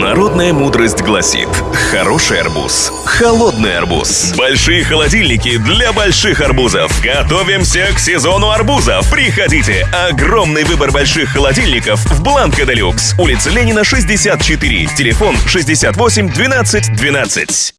Народная мудрость гласит Хороший арбуз – холодный арбуз. Большие холодильники для больших арбузов. Готовимся к сезону арбузов. Приходите! Огромный выбор больших холодильников в Бланко Делюкс. Улица Ленина, 64 Телефон 68 12 12